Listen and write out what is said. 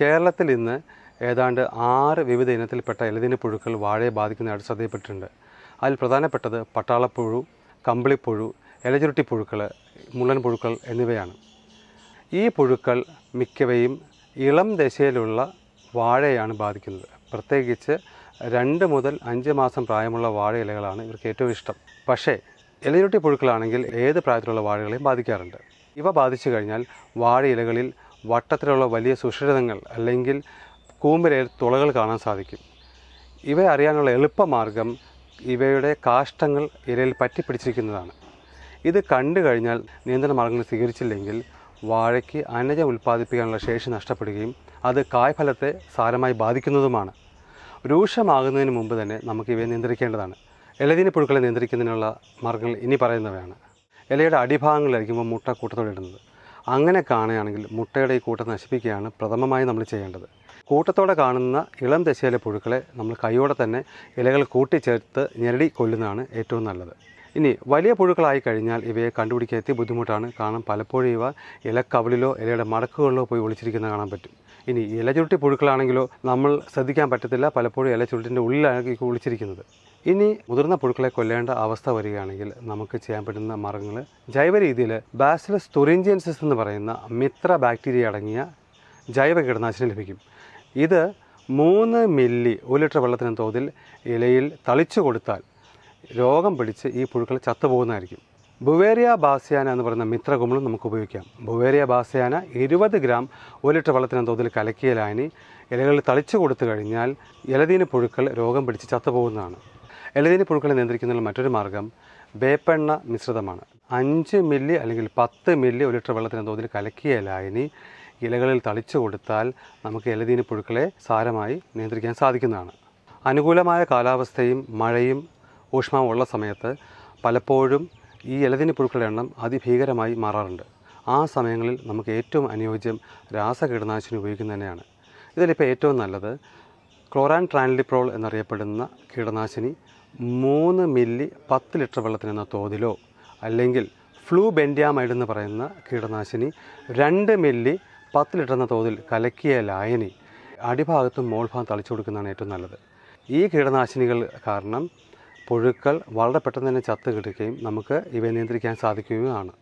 കേരളത്തിൽ ഇന്ന് ഏതാണ്ട് ആറ് വിവിധ ഇനത്തിൽപ്പെട്ട ഇലതിന് പുഴുക്കൾ വാഴയെ ബാധിക്കുന്നതായിട്ട് ശ്രദ്ധയിൽപ്പെട്ടിട്ടുണ്ട്. അതിൽ പ്രധാനപ്പെട്ടത് പട്ടാളപ്പുഴു കമ്പിളിപ്പുഴു ഇലചുരുട്ടി പുഴുക്കൾ മുള്ളൻ പുഴുക്കൾ എന്നിവയാണ്. ഈ പുഴുക്കൾ മിക്കവയും ഇളം ദശയിലുള്ള വാഴയാണ് ബാധിക്കുന്നത്. പ്രത്യേകിച്ച് രണ്ട് മുതൽ അഞ്ച് മാസം പ്രായമുള്ള വാഴ ഇലകളാണ് ഇവർക്ക് ഏറ്റവും ഇഷ്ടം. പക്ഷേ ഇലചുരുട്ടി പുഴുക്കളാണെങ്കിൽ ഏത് പ്രായത്തിലുള്ള വാഴകളെയും ബാധിക്കാറുണ്ട്. ഇവ ബാധിച്ചു കഴിഞ്ഞാൽ വാഴ ഇലകളിൽ വട്ടത്തിലുള്ള വലിയ സുഷിരതങ്ങൾ അല്ലെങ്കിൽ കൂമ്പരയിൽ തുളകൾ കാണാൻ സാധിക്കും. ഇവ അറിയാനുള്ള എളുപ്പമാർഗം ഇവയുടെ കാഷ്ടങ്ങൾ ഇരയിൽ പറ്റിപ്പിടിച്ചിരിക്കുന്നതാണ്. ഇത് കണ്ടു കഴിഞ്ഞാൽ നിയന്ത്രണ മാർഗങ്ങൾ സ്വീകരിച്ചില്ലെങ്കിൽ വാഴയ്ക്ക് അന്നജം ഉൽപ്പാദിപ്പിക്കാനുള്ള ശേഷി നഷ്ടപ്പെടുകയും അത് കായ്ഫലത്തെ സാരമായി ബാധിക്കുന്നതുമാണ്. രൂക്ഷമാകുന്നതിന് മുമ്പ് തന്നെ നമുക്ക് ഇവയെ നിയന്ത്രിക്കേണ്ടതാണ്. ഇലതിന് പുഴുക്കളെ നിയന്ത്രിക്കുന്നതിനുള്ള മാർഗങ്ങൾ ഇനി പറയുന്നവയാണ്. ഇലയുടെ അടിഭാഗങ്ങളിലായിരിക്കുമ്പോൾ മുട്ട കൂട്ടത്തോടെ ഇടുന്നത്. അങ്ങനെ കാണുകയാണെങ്കിൽ മുട്ടയുടെ ഈ കൂട്ടം നശിപ്പിക്കുകയാണ് പ്രഥമമായി നമ്മൾ ചെയ്യേണ്ടത്. കൂട്ടത്തോടെ കാണുന്ന ഇളം ദശയിലെ പുഴുക്കളെ നമ്മൾ കൈയോടെ തന്നെ ഇലകൾ കൂട്ടിച്ചേർത്ത് ഞെരടി കൊല്ലുന്നതാണ് ഏറ്റവും നല്ലത്. ഇനി വലിയ പുഴുക്കളായി കഴിഞ്ഞാൽ ഇവയെ കണ്ടുപിടിക്കാൻ എത്തി ബുദ്ധിമുട്ടാണ്. കാരണം പലപ്പോഴും ഇവ ഇലക്കവിളിലോ ഇലയുടെ മടക്കുകളിലോ പോയി ഒളിച്ചിരിക്കുന്ന കാണാൻ പറ്റും. ഇനി ഇല ചുരുട്ടി പുഴുക്കളാണെങ്കിലോ നമ്മൾ ശ്രദ്ധിക്കാൻ പറ്റത്തില്ല. പലപ്പോഴും ഇല ചുരുട്ടിന്റെ ഉള്ളിലാണ് കുളിച്ചിരിക്കുന്നത്. ഇനി മുതിർന്ന പുഴുക്കളെ കൊല്ലേണ്ട അവസ്ഥ വരികയാണെങ്കിൽ നമുക്ക് ചെയ്യാൻ പറ്റുന്ന മാർഗങ്ങൾ ജൈവ രീതിയിൽ ബാസിലസ് തുറിഞ്ചിയൻസിസ് എന്ന് പറയുന്ന മിത്ര ബാക്ടീരിയ അടങ്ങിയ ജൈവ കീടനാശിനി ലഭിക്കും. ഇത് മൂന്ന് മില്ലി ഒരു ലിറ്റർ വെള്ളത്തിന് തോതിൽ ഇലയിൽ തളിച്ചു കൊടുത്താൽ രോഗം പിടിച്ച് ഈ പുഴുക്കൾ ചത്തുപോകുന്നതായിരിക്കും. ബുവേറിയ ബാസ്യാന എന്ന് പറയുന്ന മിത്രകുമിളും നമുക്ക് ഉപയോഗിക്കാം. ബുവേരിയ ബാസ്യാന ഇരുപത് ഗ്രാം ഒരു ലിറ്റർ വെള്ളത്തിന് തോതിൽ കലക്കിയ ലായനി ഇലകളിൽ തളിച്ചു കൊടുത്തു കഴിഞ്ഞാൽ ഇലതീന പുഴുക്കൾ രോഗം പിടിച്ച് ചത്തുപോകുന്നതാണ്. ഇലതീന പുഴുക്കളെ നിയന്ത്രിക്കുന്നതിനുള്ള മറ്റൊരു മാർഗം വേപ്പെണ്ണ മിശ്രിതമാണ്. അഞ്ച് മില്ലി അല്ലെങ്കിൽ പത്ത് മില്ലി ഒരു ലിറ്റർ വെള്ളത്തിന് തോതിൽ കലക്കിയ ലായനി ഇലകളിൽ തളിച്ചു കൊടുത്താൽ നമുക്ക് ഇലതീന പുഴുക്കളെ സാരമായി നിയന്ത്രിക്കാൻ സാധിക്കുന്നതാണ്. അനുകൂലമായ കാലാവസ്ഥയും മഴയും ഊഷ്മാവും ഉള്ള സമയത്ത് പലപ്പോഴും ഈ ഇലതിന് പുഴുക്കളുടെ എണ്ണം അതിഭീകരമായി മാറാറുണ്ട്. ആ സമയങ്ങളിൽ നമുക്ക് ഏറ്റവും അനുയോജ്യം രാസകീടനാശിനി ഉപയോഗിക്കുന്നത് തന്നെയാണ്. ഇതിലിപ്പോൾ ഏറ്റവും നല്ലത് ക്ലോറാൻ ട്രാൻലിപ്രോൾ എന്നറിയപ്പെടുന്ന കീടനാശിനി മൂന്ന് മില്ലി പത്ത് ലിറ്റർ വെള്ളത്തിന് എന്ന തോതിലോ അല്ലെങ്കിൽ ഫ്ലൂ ബെൻഡിയാമൈഡ് എന്ന് പറയുന്ന കീടനാശിനി രണ്ട് മില്ലി പത്ത് ലിറ്റർ എന്ന തോതിൽ കലക്കിയ ലായനി അടിഭാഗത്തും മോൾഭാഗം തളിച്ചു കൊടുക്കുന്നതാണ് ഏറ്റവും നല്ലത്. ഈ കീടനാശിനികൾ കാരണം പുഴുക്കൾ വളരെ പെട്ടെന്ന് തന്നെ ചത്തു കിടക്കുകയും നമുക്ക് ഇവയെ നിയന്ത്രിക്കാൻ സാധിക്കുകയുമാണ്.